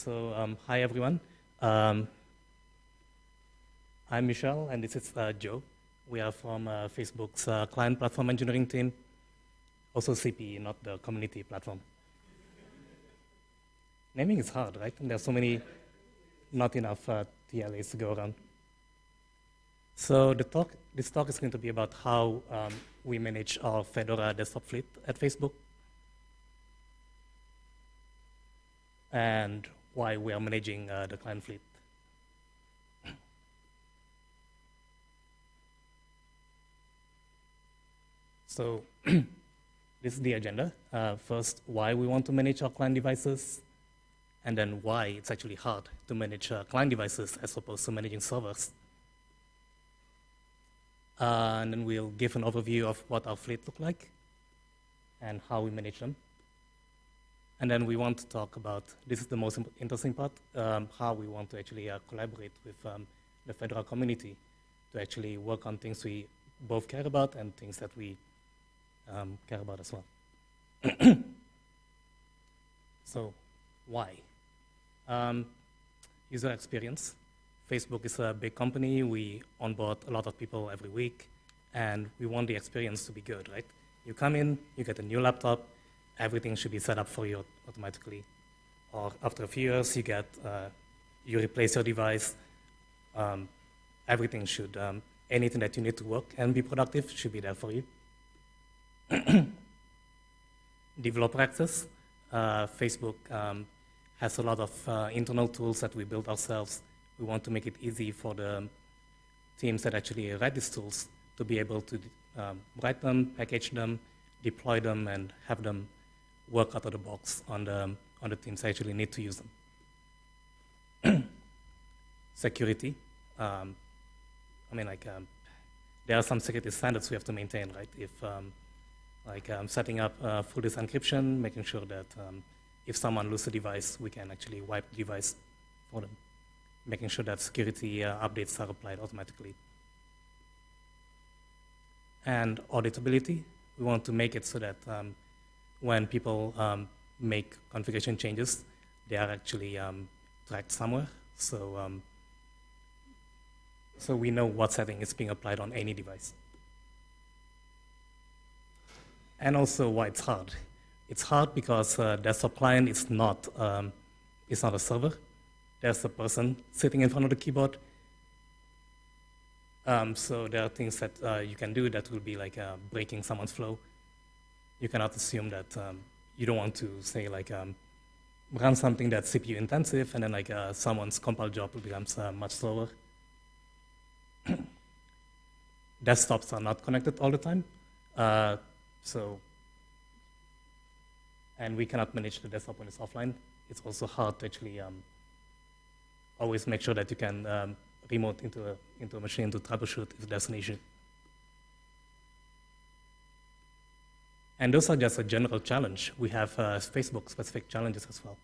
So, um, hi everyone. Um, I'm Michel, and this is uh, Joe. We are from uh, Facebook's uh, client platform engineering team, also CP, not the community platform. Naming is hard, right? And there's so many, not enough uh, TLAs to go around. So the talk, this talk is going to be about how um, we manage our Fedora desktop fleet at Facebook. And why we are managing uh, the client fleet. So this is the agenda. Uh, first, why we want to manage our client devices, and then why it's actually hard to manage uh, client devices as opposed to managing servers. Uh, and then we'll give an overview of what our fleet look like and how we manage them. And then we want to talk about, this is the most interesting part, um, how we want to actually uh, collaborate with um, the Fedora community to actually work on things we both care about and things that we um, care about as well. so why? Um, user experience. Facebook is a big company. We onboard a lot of people every week, and we want the experience to be good, right? You come in, you get a new laptop, everything should be set up for you automatically. Or after a few years, you get, uh, you replace your device. Um, everything should, um, anything that you need to work and be productive should be there for you. Developer access. Uh, Facebook um, has a lot of uh, internal tools that we built ourselves. We want to make it easy for the teams that actually write these tools to be able to um, write them, package them, deploy them, and have them work out of the box on the, on the teams that actually need to use them. Security. Um, I mean, like, um, there are some security standards we have to maintain, right? If, um, like, um, setting up uh, full disk encryption, making sure that um, if someone loses a device, we can actually wipe the device for them, making sure that security uh, updates are applied automatically. And auditability, we want to make it so that um, when people um, make configuration changes, they are actually um, tracked somewhere. So, um, so we know what setting is being applied on any device. And also why it's hard. It's hard because uh, desktop client is not, um, it's not a server. There's a person sitting in front of the keyboard. Um, so there are things that uh, you can do that will be like uh, breaking someone's flow you cannot assume that um, you don't want to say like um, run something that's CPU intensive and then like uh, someone's compile job becomes uh, much slower. Desktops are not connected all the time. Uh, so, and we cannot manage the desktop when it's offline. It's also hard to actually um, always make sure that you can um, remote into a, into a machine to troubleshoot if there's an issue. And those are just a general challenge. We have uh, Facebook-specific challenges as well.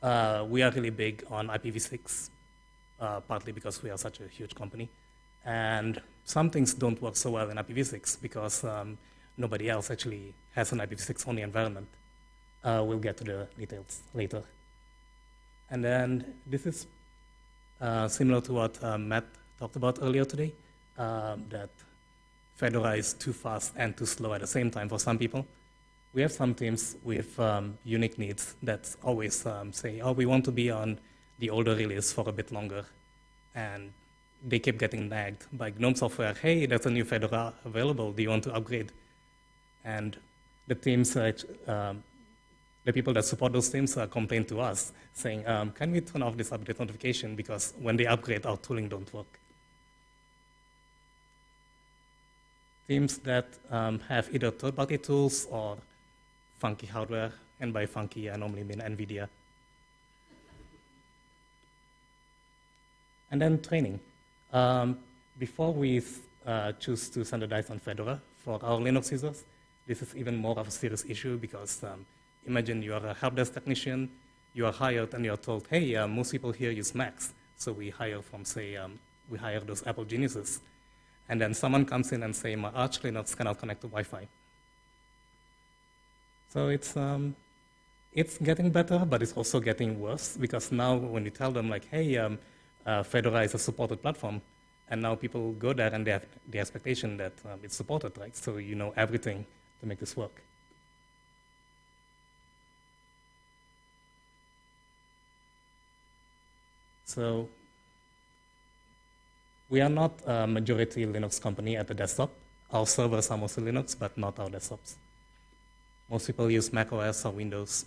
Uh, we are really big on IPv6, uh, partly because we are such a huge company. And some things don't work so well in IPv6 because um, nobody else actually has an IPv6 only environment. Uh, we'll get to the details later. And then this is uh, similar to what uh, Matt talked about earlier today, that Fedora is too fast and too slow at the same time for some people. We have some teams with um, unique needs that always um, say, oh, we want to be on the older release for a bit longer. And they keep getting nagged by GNOME software, hey, there's a new Fedora available, do you want to upgrade? And the teams, uh, um, the people that support those teams uh, complain to us, saying, um, can we turn off this update notification because when they upgrade, our tooling don't work. Teams that um, have either third-party tools or funky hardware, and by funky, I normally mean NVIDIA. And then training. Um, before we uh, choose to standardize on Fedora for our Linux users, this is even more of a serious issue because um, imagine you are a help desk technician, you are hired and you are told, hey, uh, most people here use Macs. So we hire from, say, um, we hire those Apple geniuses and then someone comes in and say, my Arch Linux cannot connect to Wi-Fi. So it's, um, it's getting better, but it's also getting worse because now when you tell them like, hey, um, uh, Fedora is a supported platform, and now people go there and they have the expectation that um, it's supported, right? So you know everything to make this work. So we are not a majority Linux company at the desktop. Our servers are mostly Linux, but not our desktops. Most people use Mac OS or Windows.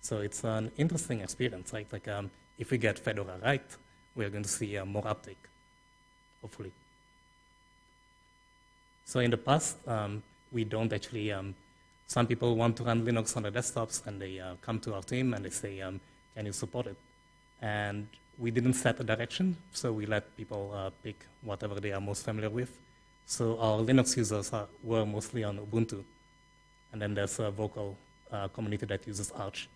So it's an interesting experience, right? Like um, if we get Fedora right, we're going to see uh, more uptake, hopefully. So in the past, um, we don't actually, um, some people want to run Linux on their desktops and they uh, come to our team and they say, um, can you support it? And we didn't set a direction, so we let people uh, pick whatever they are most familiar with. So our Linux users are, were mostly on Ubuntu. And then there's a vocal uh, community that uses Arch.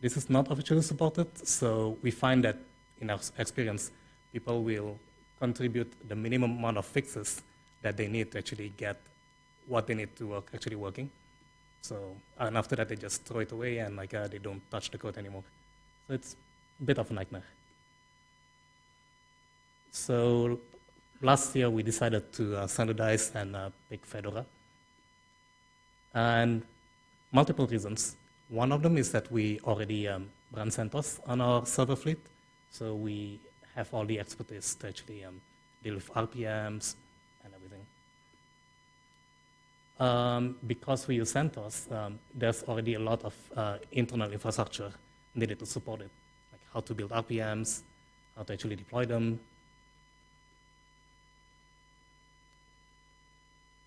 This is not officially supported, so we find that in our experience, people will contribute the minimum amount of fixes that they need to actually get what they need to work actually working. So, and after that, they just throw it away and like uh, they don't touch the code anymore. So it's bit of a nightmare. So last year, we decided to uh, standardize and uh, pick Fedora. And multiple reasons. One of them is that we already um, run CentOS on our server fleet. So we have all the expertise to actually um, deal with RPMs and everything. Um, because we use CentOS, um, there's already a lot of uh, internal infrastructure needed to support it, how to build RPMs, how to actually deploy them.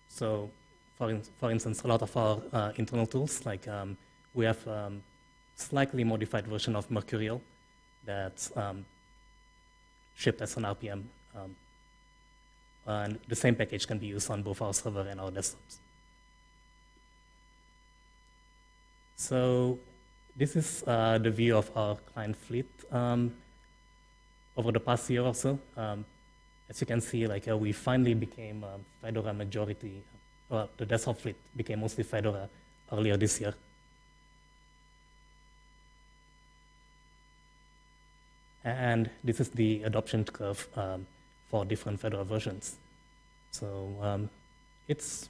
So, for, in, for instance, a lot of our uh, internal tools, like um, we have um, slightly modified version of Mercurial that's um, shipped as an RPM. Um, and the same package can be used on both our server and our desktops. So this is uh, the view of our client fleet um, over the past year or so. Um, as you can see, like uh, we finally became a Fedora majority. Well, the desktop fleet became mostly Fedora earlier this year. And this is the adoption curve um, for different Fedora versions. So um, it's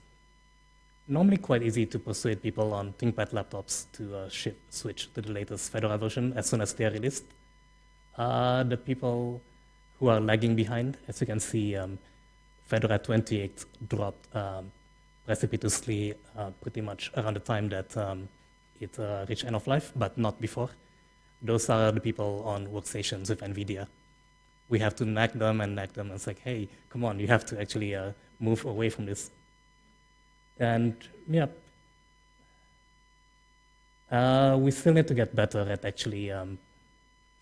normally quite easy to persuade people on ThinkPad laptops to uh, switch to the latest Fedora version as soon as they are released. Uh, the people who are lagging behind, as you can see, um, Fedora 28 dropped um, precipitously uh, pretty much around the time that um, it uh, reached end of life, but not before. Those are the people on workstations with NVIDIA. We have to nag them and nag them. And it's like, hey, come on, you have to actually uh, move away from this and yeah, uh, we still need to get better at actually um,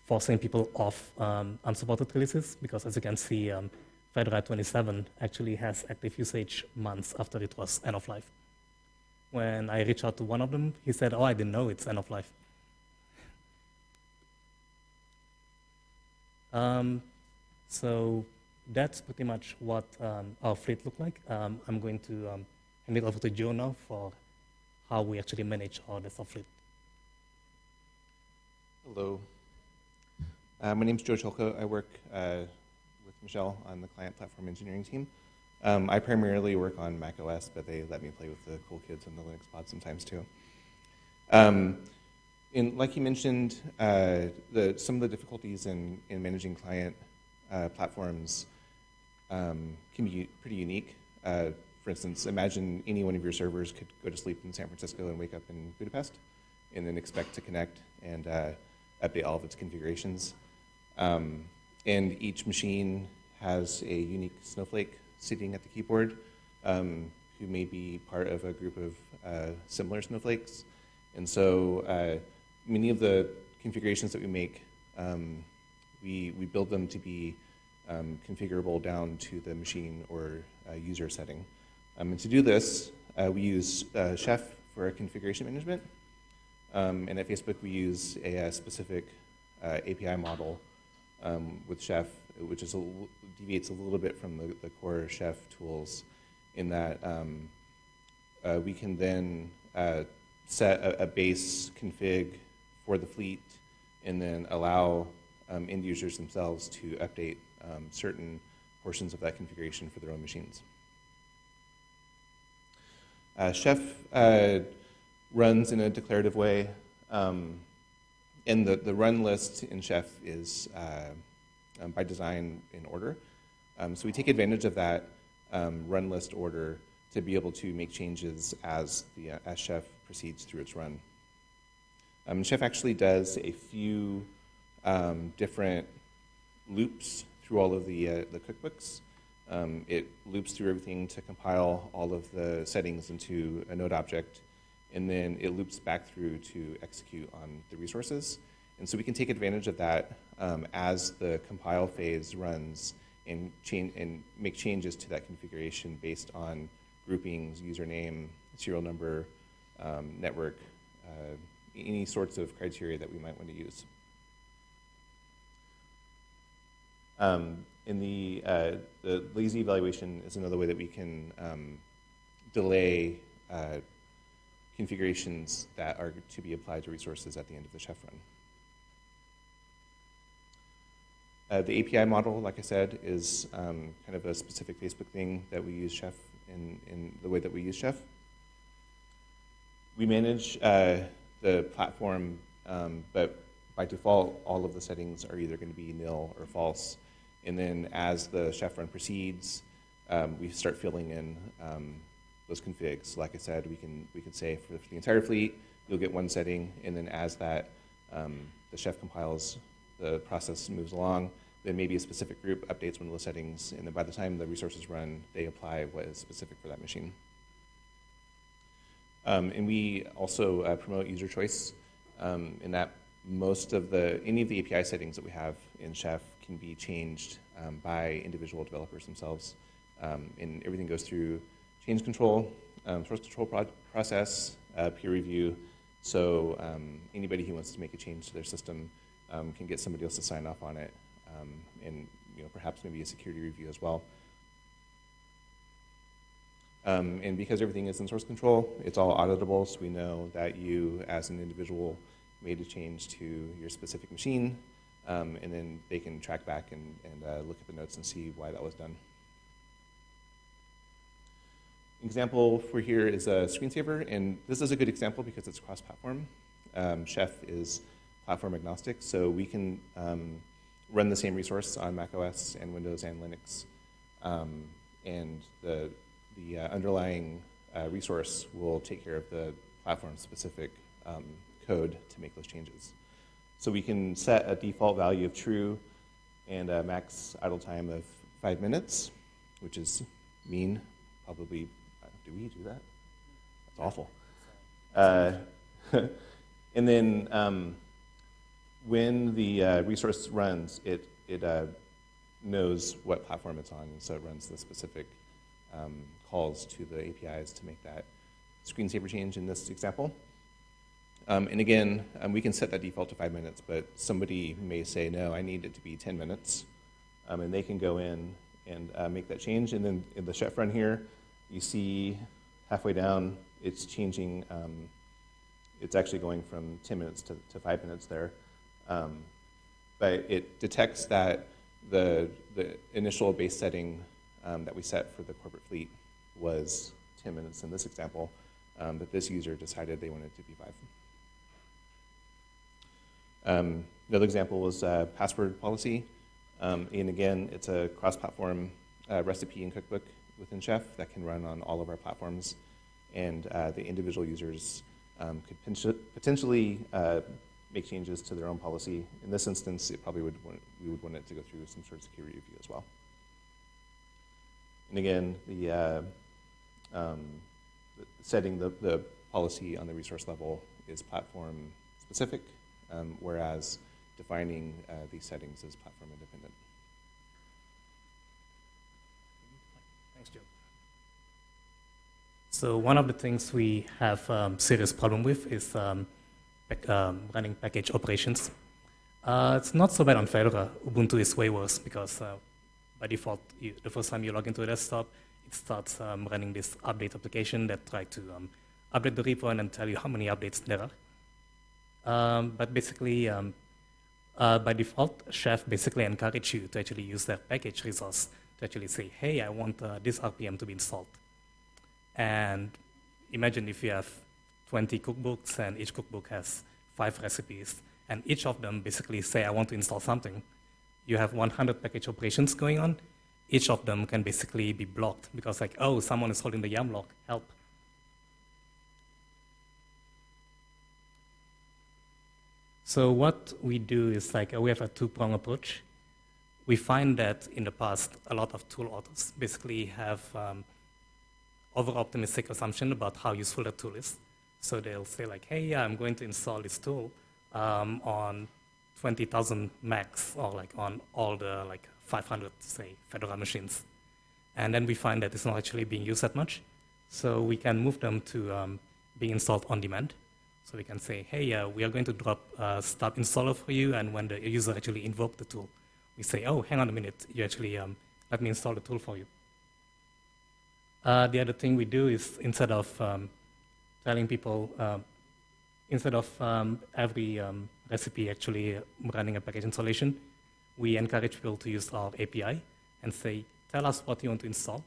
forcing people off um, unsupported releases because as you can see, um, Fedora 27 actually has active usage months after it was end of life. When I reached out to one of them, he said, oh, I didn't know it's end of life. Um, so that's pretty much what um, our fleet looked like. Um, I'm going to hand it over to Joe now for how we actually manage all the fleet. Hello. Uh, my name is Joe Cholko. I work uh, with Michelle on the client platform engineering team. Um, I primarily work on Mac OS, but they let me play with the cool kids in the Linux pod sometimes too. Um, in, like you mentioned, uh, the, some of the difficulties in, in managing client uh, platforms um, can be pretty unique. For instance, imagine any one of your servers could go to sleep in San Francisco and wake up in Budapest, and then expect to connect and uh, update all of its configurations. Um, and each machine has a unique snowflake sitting at the keyboard um, who may be part of a group of uh, similar snowflakes. And so uh, many of the configurations that we make, um, we, we build them to be um, configurable down to the machine or uh, user setting. Um, and to do this, uh, we use uh, Chef for configuration management. Um, and at Facebook, we use a, a specific uh, API model um, with Chef, which is a, deviates a little bit from the, the core Chef tools in that um, uh, we can then uh, set a, a base config for the fleet and then allow um, end users themselves to update um, certain portions of that configuration for their own machines. Uh, Chef uh, runs in a declarative way, um, and the, the run list in Chef is uh, um, by design in order. Um, so we take advantage of that um, run list order to be able to make changes as, the, uh, as Chef proceeds through its run. Um, Chef actually does a few um, different loops through all of the, uh, the cookbooks. Um, it loops through everything to compile all of the settings into a node object, and then it loops back through to execute on the resources. And so we can take advantage of that um, as the compile phase runs and, change, and make changes to that configuration based on groupings, username, serial number, um, network, uh, any sorts of criteria that we might want to use. Um, in the, uh, the lazy evaluation is another way that we can um, delay uh, configurations that are to be applied to resources at the end of the chef run. Uh, the API model, like I said, is um, kind of a specific Facebook thing that we use Chef in, in the way that we use Chef. We manage uh, the platform, um, but by default, all of the settings are either going to be nil or false. And then as the chef run proceeds, um, we start filling in um, those configs. Like I said, we can, we can say for the entire fleet, you'll get one setting, and then as that, um, the chef compiles, the process moves along, then maybe a specific group updates one of those settings, and then by the time the resources run, they apply what is specific for that machine. Um, and we also uh, promote user choice um, in that most of the, any of the API settings that we have in Chef can be changed um, by individual developers themselves. Um, and everything goes through change control, um, source control pro process, uh, peer review. So um, anybody who wants to make a change to their system um, can get somebody else to sign off on it, and you know, perhaps maybe a security review as well. Um, and because everything is in source control, it's all auditable, so we know that you, as an individual, made a change to your specific machine, um, and then they can track back and, and uh, look at the notes and see why that was done. Example for here is a screensaver, and this is a good example because it's cross-platform. Um, Chef is platform agnostic, so we can um, run the same resource on macOS and Windows and Linux, um, and the, the uh, underlying uh, resource will take care of the platform-specific um, code to make those changes. So we can set a default value of true and a max idle time of five minutes, which is mean, probably, uh, do we do that? That's awful. Uh, and then um, when the uh, resource runs, it, it uh, knows what platform it's on, so it runs the specific um, calls to the APIs to make that screensaver change in this example. Um, and again, um, we can set that default to five minutes, but somebody may say, no, I need it to be 10 minutes. Um, and they can go in and uh, make that change. And then in the chef run here, you see halfway down, it's changing. Um, it's actually going from 10 minutes to, to five minutes there. Um, but it detects that the, the initial base setting um, that we set for the corporate fleet was 10 minutes in this example, but this user decided they wanted to be five. Um, another example was uh, password policy. Um, and again, it's a cross-platform uh, recipe and cookbook within Chef that can run on all of our platforms. And uh, the individual users um, could potentially uh, make changes to their own policy. In this instance, it probably would want, we would want it to go through some sort of security review as well. And again, the, uh, um, setting the, the policy on the resource level is platform specific um, whereas defining uh, these settings is platform independent. Thanks, Joe. So one of the things we have um, serious problem with is um, um, running package operations. Uh, it's not so bad on Fedora. Ubuntu is way worse because uh, by default, you, the first time you log into a desktop, it starts um, running this update application that tries to um, update the repo and then tell you how many updates there are. Um, but basically, um, uh, by default, Chef basically encourage you to actually use that package resource to actually say, hey, I want uh, this RPM to be installed. And imagine if you have 20 cookbooks and each cookbook has five recipes, and each of them basically say, I want to install something. You have 100 package operations going on. Each of them can basically be blocked because like, oh, someone is holding the yum lock, help. So what we do is like uh, we have a two-prong approach. We find that in the past, a lot of tool authors basically have um, over-optimistic assumption about how useful a tool is. So they'll say like, hey, yeah, I'm going to install this tool um, on 20,000 Macs or like on all the like 500, say, Fedora machines. And then we find that it's not actually being used that much. So we can move them to um, being installed on demand. So we can say, hey, uh, we are going to drop a stub installer for you, and when the user actually invoke the tool, we say, oh, hang on a minute, you actually um, let me install the tool for you. Uh, the other thing we do is instead of um, telling people, uh, instead of um, every um, recipe actually running a package installation, we encourage people to use our API and say, tell us what you want to install.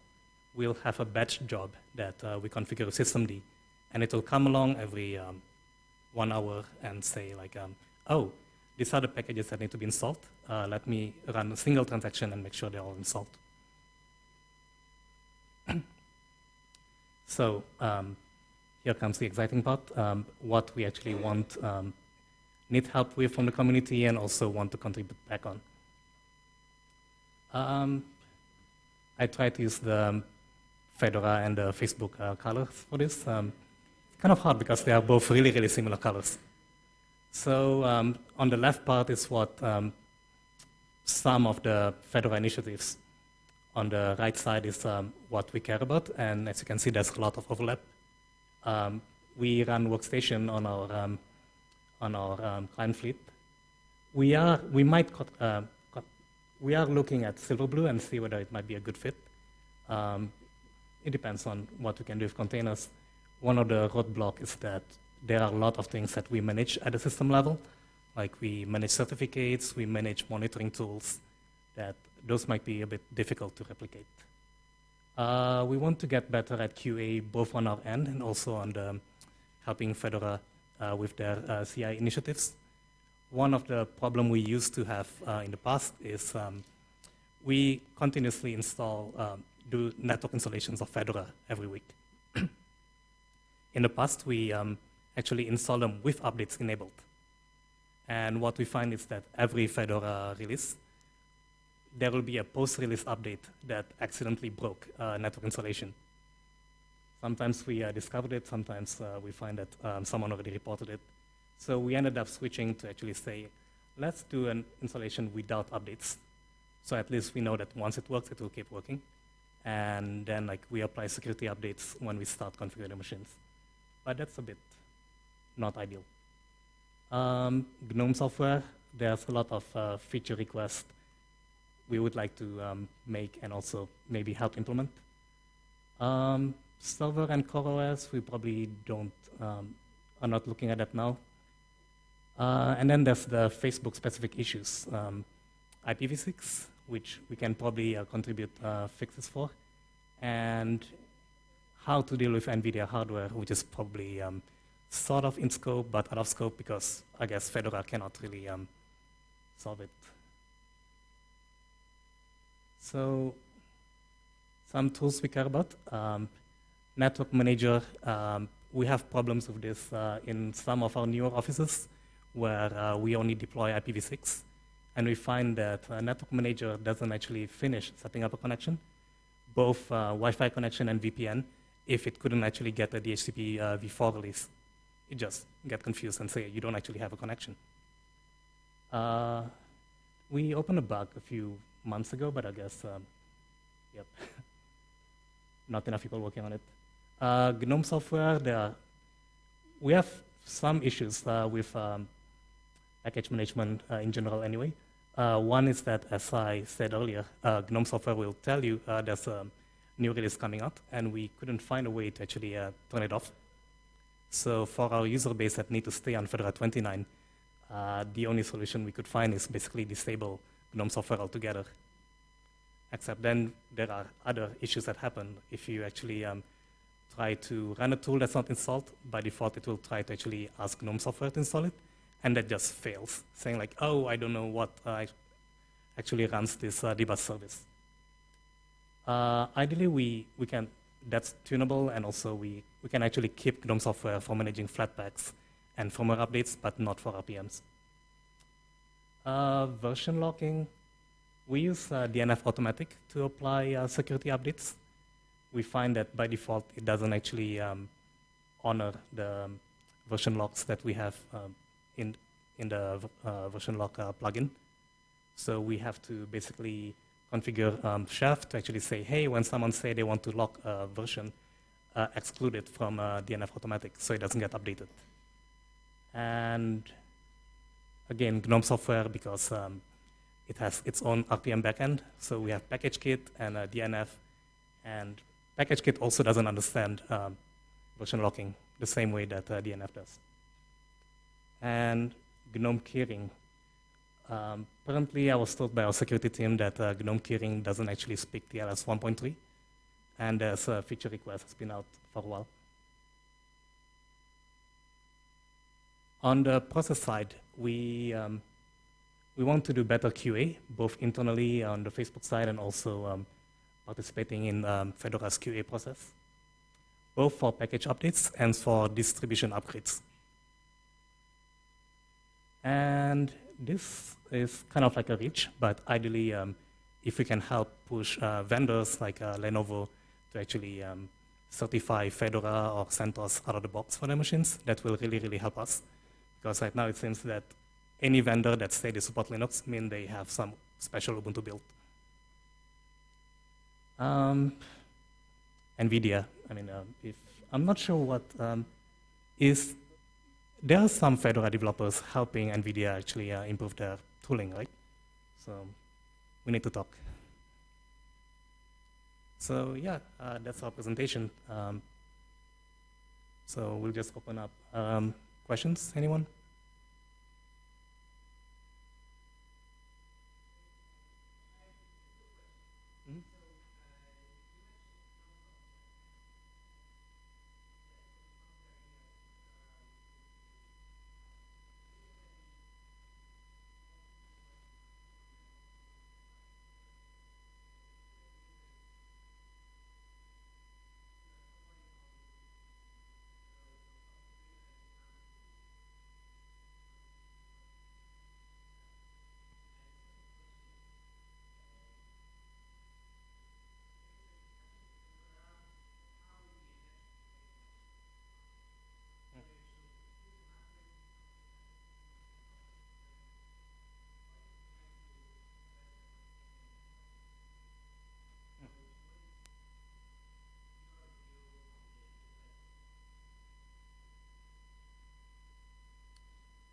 We'll have a batch job that uh, we configure systemd, and it will come along every um, one hour and say like, um, oh, these are the packages that need to be installed. Uh, let me run a single transaction and make sure they're all installed. so um, here comes the exciting part. Um, what we actually want, um, need help with from the community and also want to contribute back on. Um, I try to use the Fedora and the Facebook uh, colors for this. Kind of hard because they are both really, really similar colors. So um, on the left part is what um, some of the Fedora initiatives. On the right side is um, what we care about, and as you can see, there's a lot of overlap. Um, we run workstation on our um, on our um, client fleet. We are we might uh, we are looking at Silverblue and see whether it might be a good fit. it depends on what we can do with containers one of the roadblocks is that there are a lot of things that we manage at the system level, like we manage certificates, we manage monitoring tools, that those might be a bit difficult to replicate. Uh, we want to get better at QA both on our end and also on the helping Fedora uh, with their uh, CI initiatives. One of the problem we used to have uh, in the past is um, we continuously install, um, do network installations of Fedora every week. In the past, we um, actually install them with updates enabled. And what we find is that every Fedora release, there will be a post-release update that accidentally broke uh, network installation. Sometimes we uh, discovered it, sometimes uh, we find that um, someone already reported it. So we ended up switching to actually say, let's do an installation without updates. So at least we know that once it works, it will keep working. And then like we apply security updates when we start configuring the machines but that's a bit not ideal. Um, GNOME software, there's a lot of uh, feature requests we would like to um, make and also maybe help implement. Um, server and CoreOS, we probably don't, um, are not looking at that now. Uh, and then there's the Facebook specific issues. Um, IPv6, which we can probably uh, contribute uh, fixes for. And how to deal with NVIDIA hardware, which is probably um, sort of in scope, but out of scope because I guess Fedora cannot really um, solve it. So some tools we care about. Um, network manager, um, we have problems with this uh, in some of our newer offices where uh, we only deploy IPv6. And we find that a network manager doesn't actually finish setting up a connection, both uh, Wi-Fi connection and VPN, if it couldn't actually get a DHCP uh, v4 release. It just get confused and say you don't actually have a connection. Uh, we opened a bug a few months ago, but I guess, um, yep, not enough people working on it. Uh, GNOME software, there we have some issues uh, with um, package management uh, in general anyway. Uh, one is that, as I said earlier, GNOME software will tell you there's a new release coming up, and we couldn't find a way to actually uh, turn it off. So for our user base that need to stay on Fedora 29, uh, the only solution we could find is basically disable GNOME software altogether. Except then there are other issues that happen. If you actually um, try to run a tool that's not installed, by default it will try to actually ask GNOME software to install it, and that just fails, saying like, oh, I don't know what uh, actually runs this uh, dbus service. Uh, ideally, we, we can, that's tunable, and also we, we can actually keep GNOME software for managing Flatpaks and firmware updates, but not for RPMs. Uh, version locking, we use uh, DNF Automatic to apply uh, security updates. We find that by default, it doesn't actually um, honor the um, version locks that we have um, in, in the uh, version lock plugin. So we have to basically configure um, Chef to actually say, hey, when someone say they want to lock a version, uh, exclude it from uh, DNF automatic so it doesn't get updated. And again, GNOME software, because um, it has its own RPM backend, so we have package-kit and uh, DNF, and package-kit also doesn't understand um, version locking the same way that uh, DNF does. And GNOME keyring. Um, currently, I was told by our security team that uh, GNOME keyring doesn't actually speak TLS 1.3, and there's a feature request that's been out for a while. On the process side, we, um, we want to do better QA, both internally on the Facebook side and also um, participating in um, Fedora's QA process, both for package updates and for distribution upgrades. And this is kind of like a reach, but ideally, um, if we can help push uh, vendors like uh, Lenovo to actually um, certify Fedora or CentOS out of the box for their machines, that will really, really help us. Because right now it seems that any vendor that say they support Linux mean they have some special Ubuntu build. Um, NVIDIA, I mean, uh, if, I'm not sure what um, is there are some Fedora developers helping NVIDIA actually uh, improve their tooling, right? So we need to talk. So yeah, uh, that's our presentation. Um, so we'll just open up um, questions. Anyone?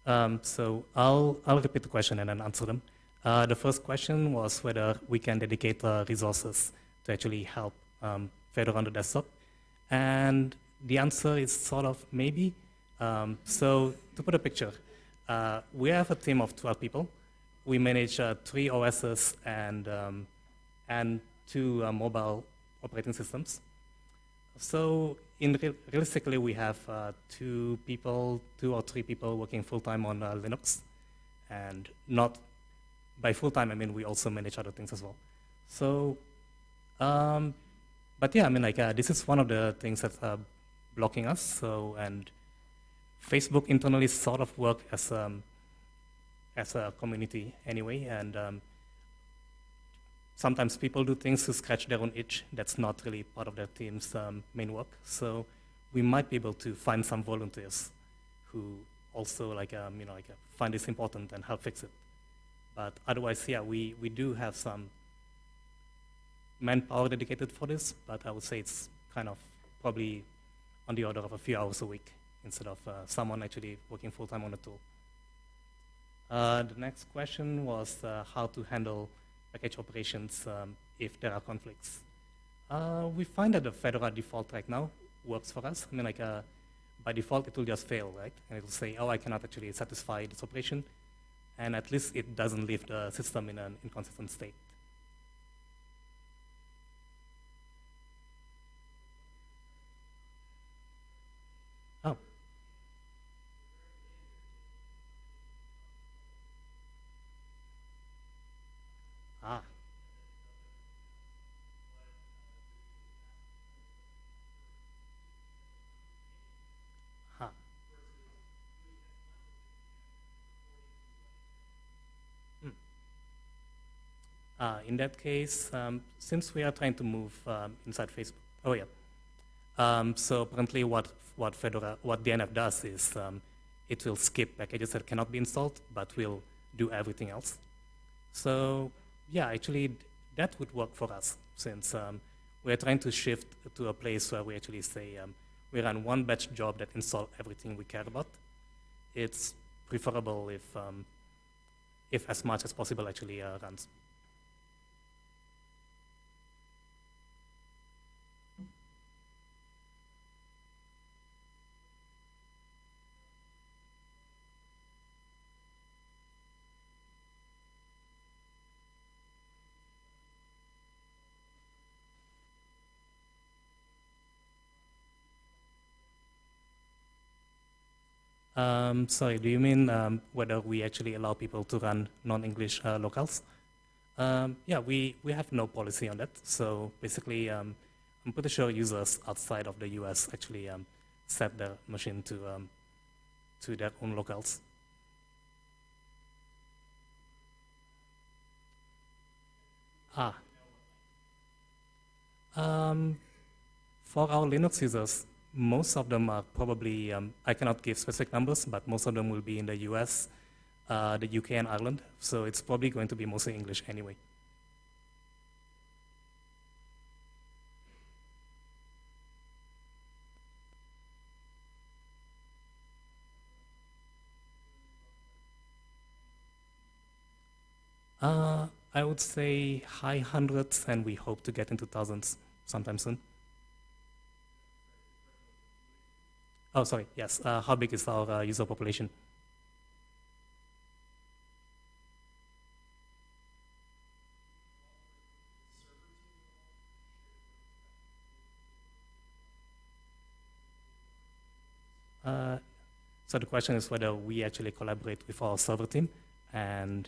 Um, so I'll, I'll repeat the question and then answer them. Uh, the first question was whether we can dedicate uh, resources to actually help um, on the desktop. And the answer is sort of maybe. Um, so to put a picture, uh, we have a team of 12 people. We manage uh, three OSs and, um, and two uh, mobile operating systems. So in re realistically, we have uh, two people, two or three people working full-time on uh, Linux. And not by full-time, I mean, we also manage other things as well. So, um, but yeah, I mean, like, uh, this is one of the things that's uh, blocking us. So, and Facebook internally sort of work as, um, as a community anyway. And um, sometimes people do things to scratch their own itch. That's not really part of their team's um, main work. So we might be able to find some volunteers who also like um, you know like uh, find this important and help fix it. But otherwise, yeah, we we do have some manpower dedicated for this. But I would say it's kind of probably on the order of a few hours a week instead of uh, someone actually working full time on the tool. Uh, the next question was uh, how to handle package operations um, if there are conflicts. Uh, we find that the Fedora default right now works for us. I mean, like, uh, by default it will just fail, right? And it will say, oh, I cannot actually satisfy this operation, and at least it doesn't leave the system in an inconsistent state. Oh. Ah. Huh. Hmm. Uh, in that case, um, since we are trying to move um, inside Facebook, oh yeah. Um, so apparently, what what Fedora, what DNF does is um, it will skip packages that cannot be installed, but will do everything else. So yeah, actually, that would work for us since um, we're trying to shift to a place where we actually say um, we run one batch job that install everything we care about. It's preferable if if as much as possible actually uh, runs. Um, sorry, do you mean um, whether we actually allow people to run non-English uh, locales? Um, yeah, we, we have no policy on that. So basically, um, I'm pretty sure users outside of the US actually um, set their machine to, um, to their own locales. Ah. Um, for our Linux users, most of them are probably, um, I cannot give specific numbers, but most of them will be in the US, uh, the UK, and Ireland. So it's probably going to be mostly English anyway. Uh, I would say high hundreds, and we hope to get into thousands sometime soon. Oh, sorry, yes. Uh, how big is our uh, user population? Uh, so the question is whether we actually collaborate with our server team, and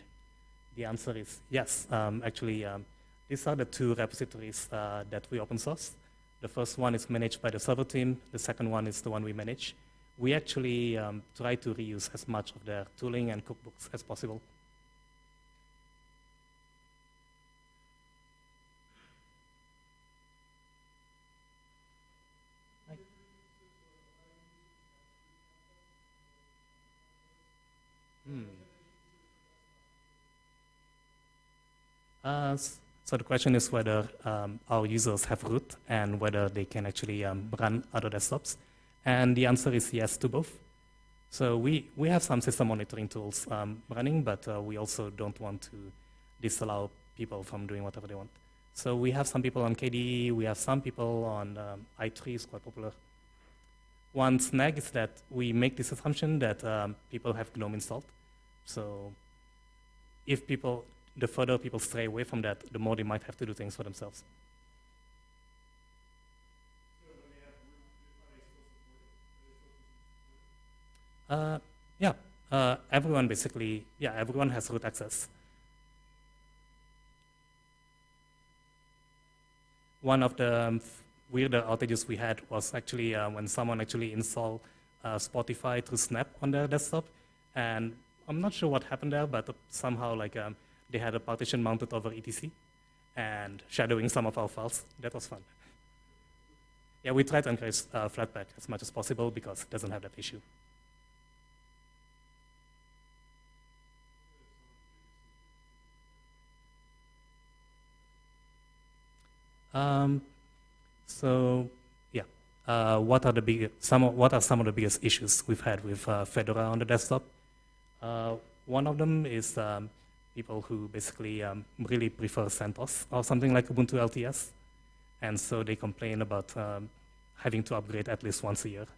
the answer is yes. Um, actually, um, these are the two repositories uh, that we open source. The first one is managed by the server team. The second one is the one we manage. We actually um, try to reuse as much of their tooling and cookbooks as possible. Hmm. Uh, so the question is whether um, our users have root and whether they can actually um, run other desktops. And the answer is yes to both. So we, we have some system monitoring tools um, running, but uh, we also don't want to disallow people from doing whatever they want. So we have some people on KDE, we have some people on um, i3, is quite popular. One snag is that we make this assumption that um, people have GNOME installed. So if people, the further people stray away from that, the more they might have to do things for themselves. Uh, yeah, uh, everyone basically, yeah, everyone has root access. One of the um, weirder outages we had was actually uh, when someone actually installed uh, Spotify through Snap on their desktop, and I'm not sure what happened there, but somehow like um, they had a partition mounted over etc and shadowing some of our files. That was fun. Yeah, we tried to encourage uh, Flatpak as much as possible because it doesn't have that issue. Um, so yeah, uh, what are the big some of, what are some of the biggest issues we've had with uh, Fedora on the desktop? Uh, one of them is um, people who basically um, really prefer CentOS or something like Ubuntu LTS, and so they complain about um, having to upgrade at least once a year.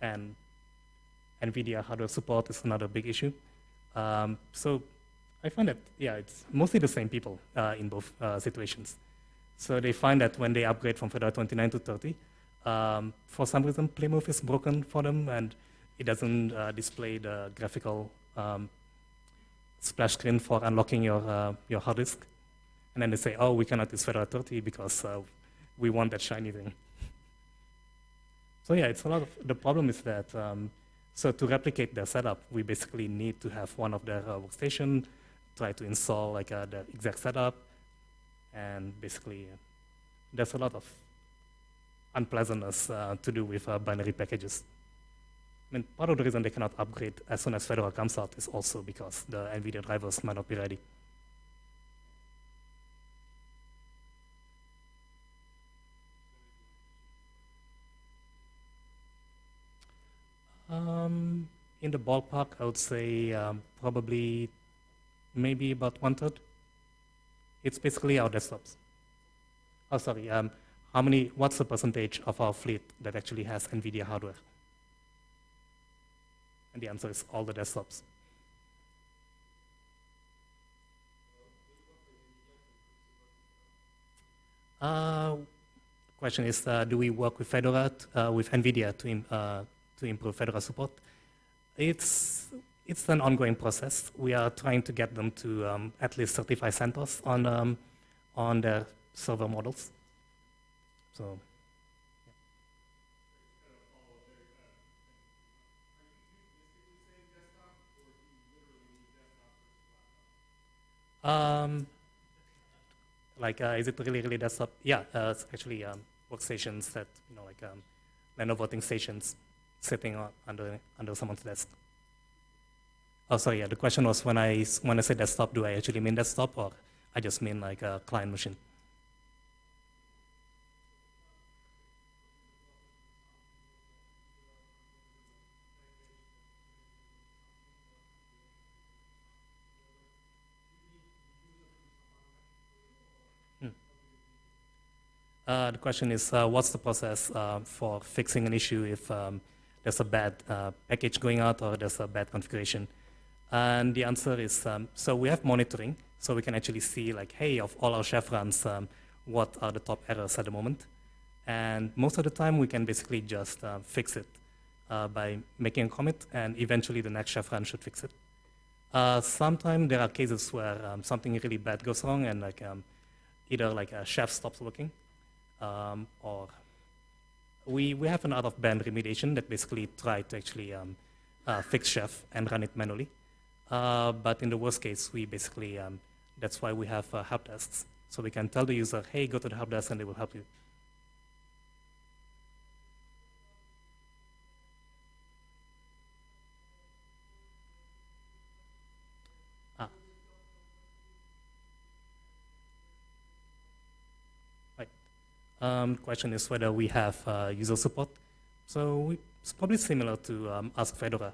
and NVIDIA hardware support is another big issue. Um, so I find that, yeah, it's mostly the same people uh, in both uh, situations. So they find that when they upgrade from Fedora 29 to 30, um, for some reason, Plymouth is broken for them, and it doesn't uh, display the graphical um, splash screen for unlocking your, uh, your hard disk. And then they say, oh, we cannot use Fedora 30 because uh, we want that shiny thing. so yeah, it's a lot of, the problem is that, um, so to replicate their setup, we basically need to have one of their uh, workstation, try to install like uh, the exact setup, and basically there's a lot of unpleasantness uh, to do with binary packages. I mean, part of the reason they cannot upgrade as soon as Fedora comes out is also because the NVIDIA drivers might not be ready. Um, in the ballpark, I would say um, probably maybe about one third. It's basically our desktops. Oh, sorry. Um, how many? What's the percentage of our fleet that actually has NVIDIA hardware? And the answer is all the desktops. Uh, question is, uh, do we work with Fedora, uh, with NVIDIA to, im uh, to improve Fedora support? It's, it's an ongoing process. We are trying to get them to um, at least certify CentOS on, um, on their server models. So, Um, like, uh, is it really, really desktop? Yeah, uh, it's actually um, workstations that, you know, like um, Lenovo voting stations sitting on, under, under someone's desk. Oh, sorry, yeah, the question was when I, when I say desktop, do I actually mean desktop or I just mean like a client machine? Uh, the question is, uh, what's the process uh, for fixing an issue if um, there's a bad uh, package going out or there's a bad configuration? And the answer is, um, so we have monitoring, so we can actually see like, hey, of all our chef runs, um, what are the top errors at the moment? And most of the time, we can basically just uh, fix it uh, by making a commit, and eventually the next chef run should fix it. Sometimes there are cases where um, something really bad goes wrong, and like um, either like a chef stops working, um, or we, we have an out-of-band remediation that basically try to actually um, uh, fix Chef and run it manually. Uh, but in the worst case, we basically, um, that's why we have uh, help desks. So we can tell the user, hey, go to the help desk and they will help you. Um, question is whether we have uh, user support. So we, it's probably similar to um, Ask Fedora.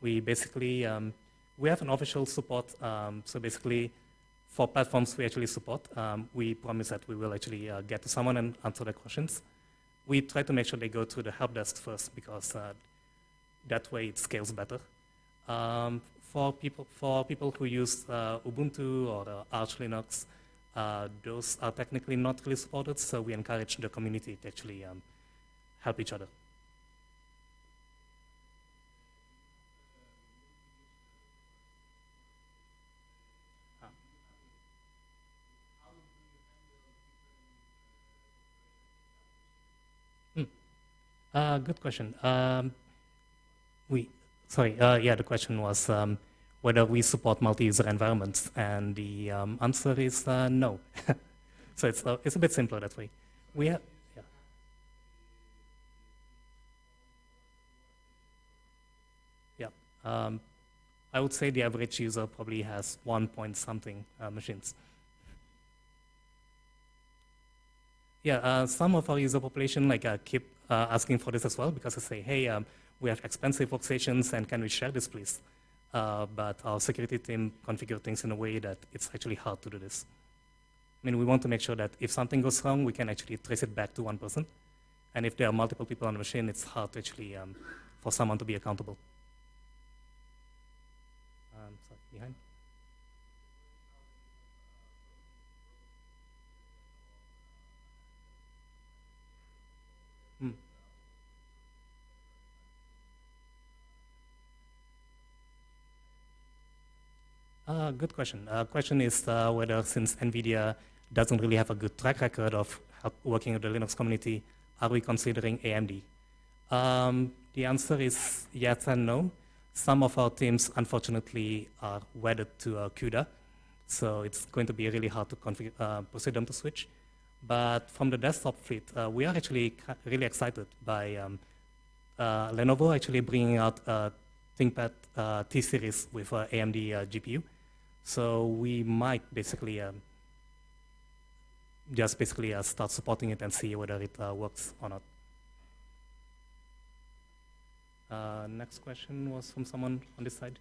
We basically, um, we have an official support. Um, so basically, for platforms we actually support, um, we promise that we will actually uh, get to someone and answer their questions. We try to make sure they go to the help desk first because uh, that way it scales better. Um, for people, for people who use uh, Ubuntu or uh, Arch Linux, uh, those are technically not really supported, so we encourage the community to actually um, help each other. Hmm. Uh, good question. Um, we, sorry, uh, yeah, the question was, um, whether we support multi-user environments, and the um, answer is uh, no. so it's, uh, it's a bit simpler that way. We have, yeah. Yeah. Um, I would say the average user probably has one point something uh, machines. Yeah, uh, some of our user population like uh, keep uh, asking for this as well because they say, hey, um, we have expensive workstations and can we share this please? Uh, but our security team configure things in a way that it's actually hard to do this. I mean, we want to make sure that if something goes wrong, we can actually trace it back to one person. And if there are multiple people on the machine, it's hard to actually, um, for for someone to be accountable. Um, sorry, behind. Hmm. Uh, good question. Uh, question is uh, whether since NVIDIA doesn't really have a good track record of working with the Linux community, are we considering AMD? Um, the answer is yes and no. Some of our teams, unfortunately, are wedded to uh, CUDA, so it's going to be really hard to uh, persuade them to switch. But from the desktop fleet, uh, we are actually really excited by um, uh, Lenovo actually bringing out a ThinkPad uh, T-Series with uh, AMD GPU. So we might basically um, just basically uh, start supporting it and see whether it uh, works or not. Uh, next question was from someone on this side.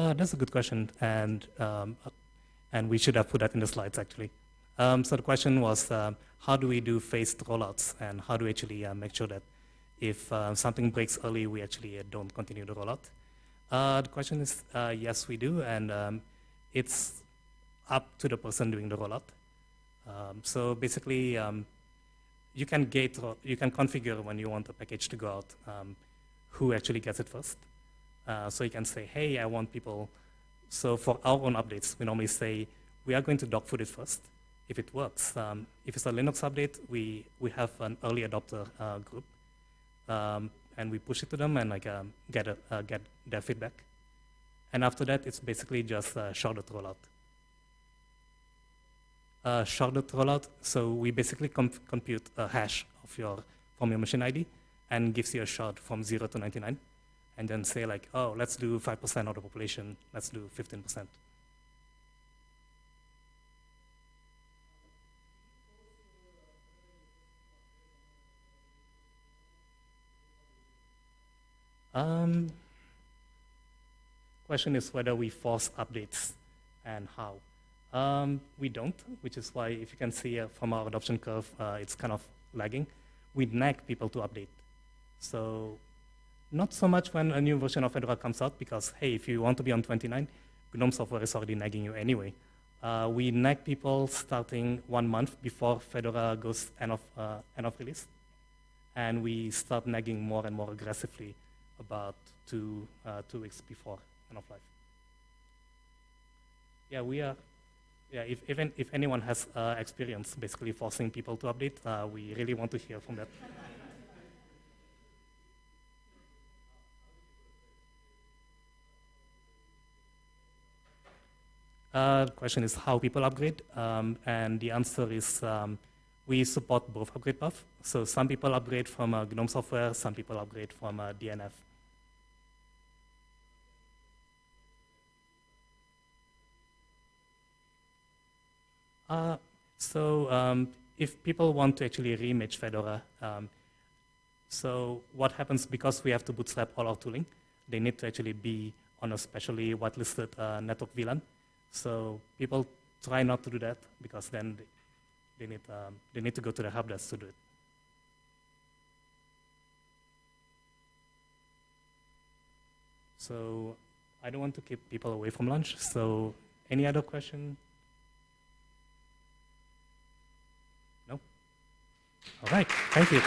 Uh, that's a good question, and um, uh, and we should have put that in the slides actually. Um, so the question was, um, how do we do phased rollouts, and how do we actually uh, make sure that if uh, something breaks early, we actually uh, don't continue the rollout? Uh, the question is, uh, yes, we do, and um, it's up to the person doing the rollout. Um, so basically, um, you can gate, you can configure when you want a package to go out, um, who actually gets it first. Uh, so you can say, hey, I want people. So for our own updates, we normally say, we are going to dogfood it first. If it works, um, if it's a Linux update, we, we have an early adopter uh, group. Um, and we push it to them and like um, get, a, uh, get their feedback. And after that, it's basically just a sharded rollout. Uh, sharded rollout, so we basically comp compute a hash of your, from your machine ID and gives you a shard from 0 to 99 and then say like, oh, let's do 5% of the population, let's do 15%. Um, question is whether we force updates and how. Um, we don't, which is why if you can see uh, from our adoption curve, uh, it's kind of lagging. We nag people to update. So not so much when a new version of Fedora comes out, because hey, if you want to be on 29, GNOME software is already nagging you anyway. Uh, we nag people starting one month before Fedora goes end of, uh, end of release. And we start nagging more and more aggressively about two, uh, two weeks before end of life. Yeah, we are, yeah, if, even, if anyone has uh, experience basically forcing people to update, uh, we really want to hear from that. Uh, question is how people upgrade, um, and the answer is um, we support both upgrade paths. So some people upgrade from uh, GNOME software, some people upgrade from uh, DNF. Uh, so um, if people want to actually reimage Fedora, um, so what happens because we have to bootstrap all our tooling, they need to actually be on a specially whitelisted uh, network VLAN. So people try not to do that because then they, need, um, they need to go to the help desk to do it. So I don't want to keep people away from lunch. So any other question? No? All right, thank you.